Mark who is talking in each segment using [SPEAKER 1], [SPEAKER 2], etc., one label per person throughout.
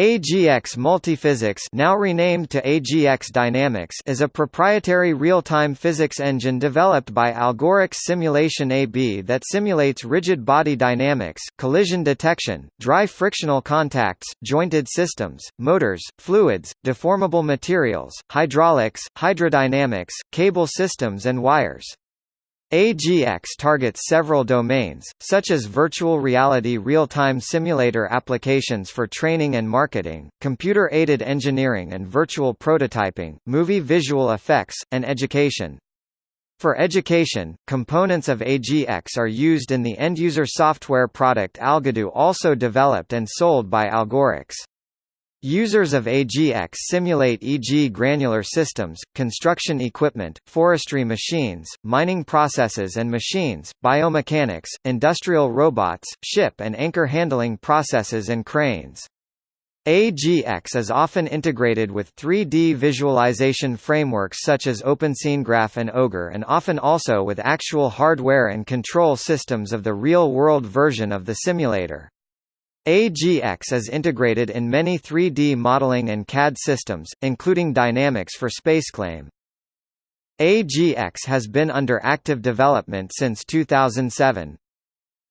[SPEAKER 1] AGX Multiphysics now renamed to AGX Dynamics is a proprietary real-time physics engine developed by Algoryx Simulation AB that simulates rigid body dynamics, collision detection, dry frictional contacts, jointed systems, motors, fluids, deformable materials, hydraulics, hydrodynamics, cable systems and wires. AGX targets several domains, such as virtual reality real-time simulator applications for training and marketing, computer-aided engineering and virtual prototyping, movie visual effects, and education. For education, components of AGX are used in the end-user software product Algodoo also developed and sold by Algoryx. Users of AGX simulate e.g. granular systems, construction equipment, forestry machines, mining processes and machines, biomechanics, industrial robots, ship and anchor handling processes and cranes. AGX is often integrated with 3D visualization frameworks such as OpenSceneGraph and Ogre and often also with actual hardware and control systems of the real-world version of the simulator. AGX is integrated in many 3D modeling and CAD systems, including Dynamics for SpaceClaim. AGX has been under active development since 2007.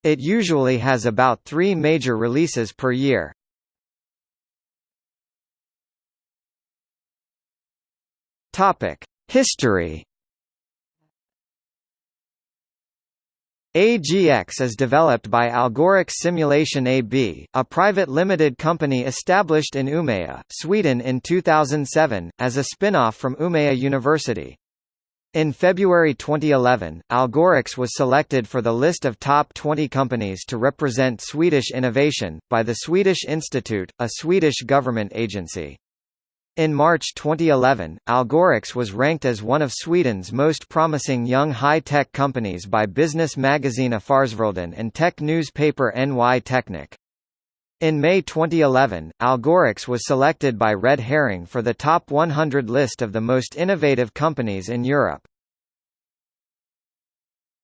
[SPEAKER 1] It usually has about three major releases per year. History AGX is developed by Algoryx Simulation AB, a private limited company established in Umeå, Sweden in 2007, as a spin-off from Umeå University. In February 2011, Algoryx was selected for the list of top 20 companies to represent Swedish innovation, by the Swedish Institute, a Swedish government agency. In March 2011, Algoryx was ranked as one of Sweden's most promising young high-tech companies by business magazine Affärsvärlden and tech newspaper NY Teknik. In May 2011, Algoryx was selected by Red Herring for the top 100 list of the most innovative companies in Europe.